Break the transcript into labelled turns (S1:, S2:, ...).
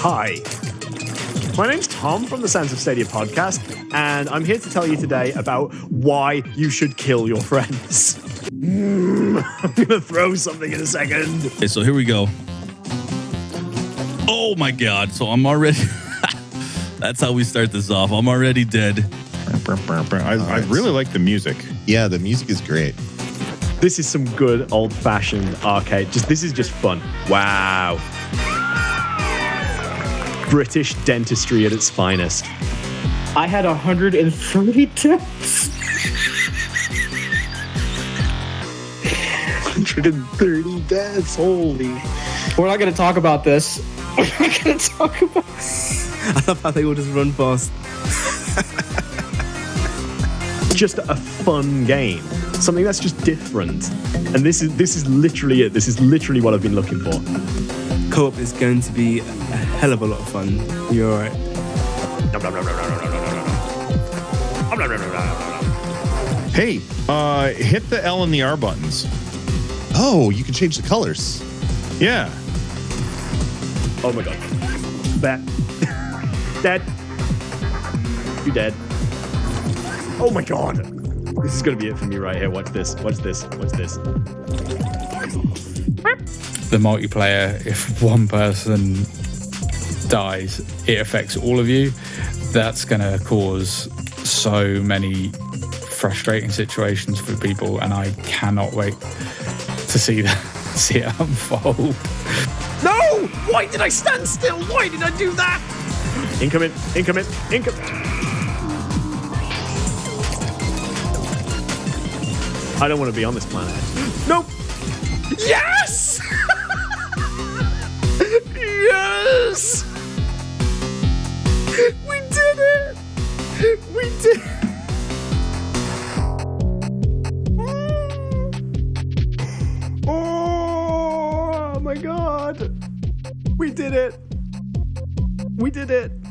S1: Hi. My name's Tom from the Sounds of Stadia podcast, and I'm here to tell you today about why you should kill your friends. Mm, I'm going to throw something in a second.
S2: Okay, so here we go. Oh my god. So I'm already That's how we start this off. I'm already dead.
S3: I, I really like the music.
S4: Yeah, the music is great.
S1: This is some good old fashioned arcade. Just this is just fun. Wow. British dentistry at its finest.
S5: I had 130 deaths.
S4: 130 deaths. Holy.
S5: We're not going to talk about this. We're not going to talk about this.
S6: I love how they all just run past.
S1: just a fun game. Something that's just different. And this is this is literally it. This is literally what I've been looking for.
S6: Co-op is going to be a hell of a lot of fun. You're all right.
S3: Hey, uh, hit the L and the R buttons.
S4: Oh, you can change the colors.
S3: Yeah.
S1: Oh my god. That dead. You dead. Oh my god. This is gonna be it for me right here. Watch this. Watch this. Watch this.
S7: the multiplayer, if one person dies, it affects all of you. That's going to cause so many frustrating situations for people, and I cannot wait to see that see it unfold.
S1: No! Why did I stand still? Why did I do that? Incoming, incoming, incoming. I don't want to be on this planet. Nope. Yes! yes! We did it! We did oh, oh my god! We did it! We did it!